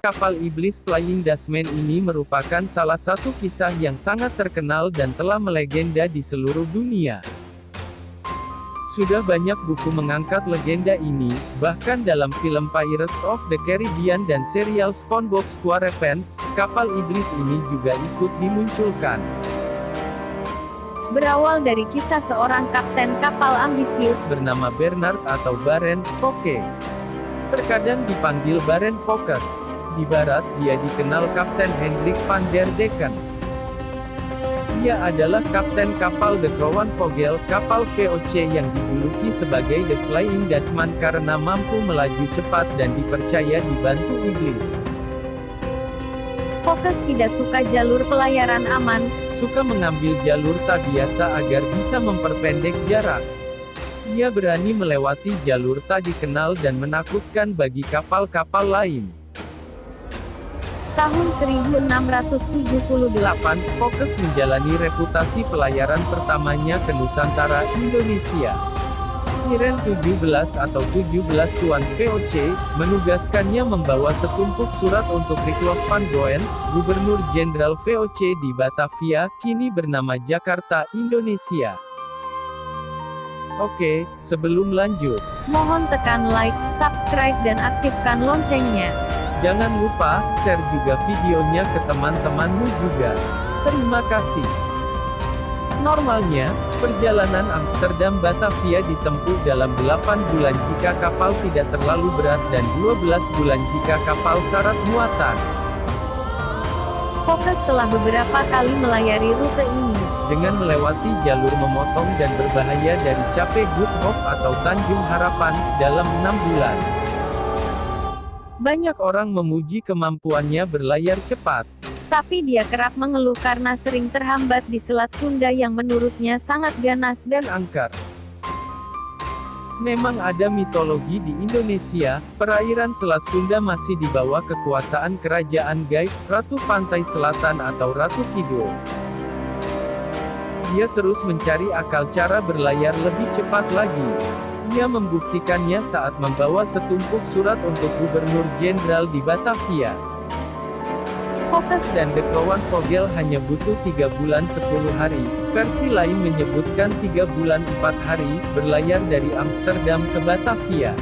Kapal iblis Flying Dutchman ini merupakan salah satu kisah yang sangat terkenal dan telah melegenda di seluruh dunia. Sudah banyak buku mengangkat legenda ini, bahkan dalam film Pirates of the Caribbean dan serial SpongeBob SquarePants, kapal iblis ini juga ikut dimunculkan. Berawal dari kisah seorang kapten kapal ambisius bernama Bernard atau Baren Foke. Terkadang dipanggil Baren Focus. Di barat, dia dikenal Kapten Hendrik van der Decken. Ia adalah kapten kapal The Crown Vogel, kapal VOC yang dijuluki sebagai The Flying Dutchman karena mampu melaju cepat dan dipercaya dibantu iblis. Fokus tidak suka jalur pelayaran aman, Suka mengambil jalur tak biasa agar bisa memperpendek jarak. Ia berani melewati jalur tak dikenal dan menakutkan bagi kapal-kapal lain. Tahun 1678, 8. Fokus menjalani reputasi pelayaran pertamanya ke Nusantara, Indonesia. Iren 17 atau 17 Tuan VOC, menugaskannya membawa setumpuk surat untuk Riklof van Goens, Gubernur Jenderal VOC di Batavia, kini bernama Jakarta, Indonesia. Oke, sebelum lanjut, mohon tekan like, subscribe dan aktifkan loncengnya. Jangan lupa share juga videonya ke teman-temanmu juga. Terima kasih. Normalnya, perjalanan Amsterdam Batavia ditempuh dalam 8 bulan jika kapal tidak terlalu berat dan 12 bulan jika kapal syarat muatan. Fokus telah beberapa kali melayari rute ini. Dengan melewati jalur memotong dan berbahaya dari Cape Good Hope atau Tanjung Harapan, dalam 6 bulan. Banyak orang memuji kemampuannya berlayar cepat. Tapi dia kerap mengeluh karena sering terhambat di Selat Sunda yang menurutnya sangat ganas dan angker. Memang ada mitologi di Indonesia, perairan Selat Sunda masih di bawah kekuasaan kerajaan gaib, Ratu Pantai Selatan atau Ratu Kidul. Dia terus mencari akal cara berlayar lebih cepat lagi. Ia membuktikannya saat membawa setumpuk surat untuk Gubernur Jenderal di Batavia. fokus Dan Crown Vogel hanya butuh 3 bulan 10 hari, versi lain menyebutkan 3 bulan 4 hari, berlayar dari Amsterdam ke Batavia.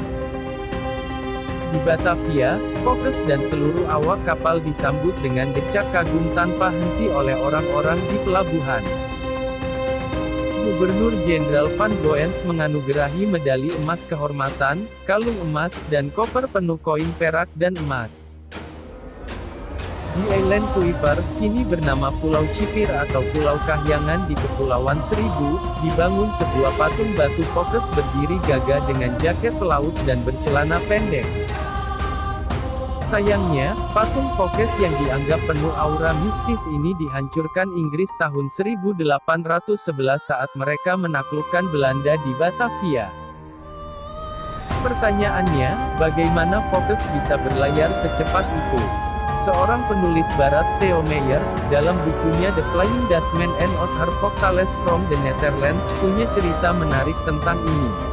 Di Batavia, Fokus dan seluruh awak kapal disambut dengan decak kagum tanpa henti oleh orang-orang di pelabuhan. Gubernur Jenderal Van Goens menganugerahi medali emas kehormatan, kalung emas, dan koper penuh koin perak dan emas. Di Island Kuiper, kini bernama Pulau Cipir atau Pulau Kahyangan di Kepulauan Seribu, dibangun sebuah patung batu fokus berdiri gagah dengan jaket pelaut dan bercelana pendek. Sayangnya, patung Fokkes yang dianggap penuh aura mistis ini dihancurkan Inggris tahun 1811 saat mereka menaklukkan Belanda di Batavia. Pertanyaannya, bagaimana Fokkes bisa berlayar secepat itu? Seorang penulis barat, Theo Meyer, dalam bukunya The Flying Dutchman and Other Vocales from the Netherlands, punya cerita menarik tentang ini.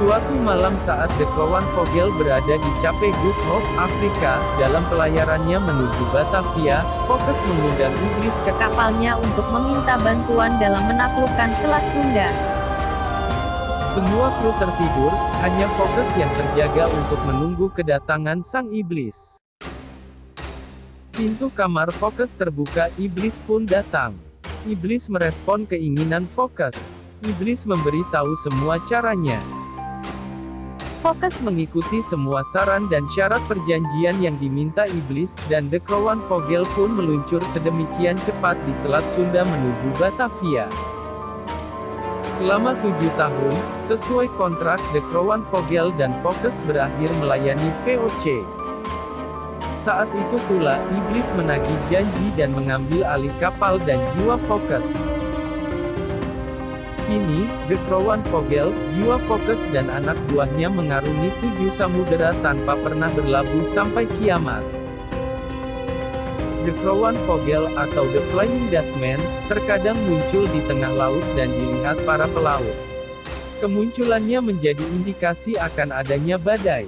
Suatu malam saat The Crown Vogel berada di Cape Good Hope, Afrika, dalam pelayarannya menuju Batavia, Fokus mengundang iblis ke kapalnya untuk meminta bantuan dalam menaklukkan Selat Sunda. Semua kru tertidur, hanya Fokus yang terjaga untuk menunggu kedatangan sang iblis. Pintu kamar Fokus terbuka, iblis pun datang. Iblis merespon keinginan Fokus. Iblis memberitahu semua caranya. Fokus mengikuti semua saran dan syarat perjanjian yang diminta iblis, dan The Crown Vogel pun meluncur sedemikian cepat di Selat Sunda menuju Batavia. Selama tujuh tahun, sesuai kontrak, The Crown Vogel dan Fokus berakhir melayani VOC. Saat itu pula, iblis menagih janji dan mengambil alih kapal dan jiwa Fokus. Kini, The Crown Vogel, jiwa Fokus dan anak buahnya mengarungi tujuh samudera tanpa pernah berlabuh sampai kiamat. The Crown Vogel atau The Flying Dutchman, terkadang muncul di tengah laut dan dilihat para pelaut. Kemunculannya menjadi indikasi akan adanya badai.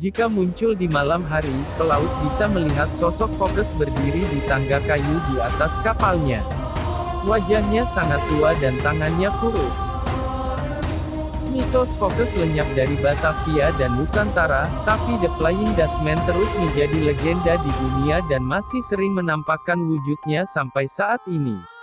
Jika muncul di malam hari, pelaut bisa melihat sosok Focus berdiri di tangga kayu di atas kapalnya. Wajahnya sangat tua dan tangannya kurus. Mitos Focus lenyap dari Batavia dan Nusantara, tapi The Flying Dutchman terus menjadi legenda di dunia dan masih sering menampakkan wujudnya sampai saat ini.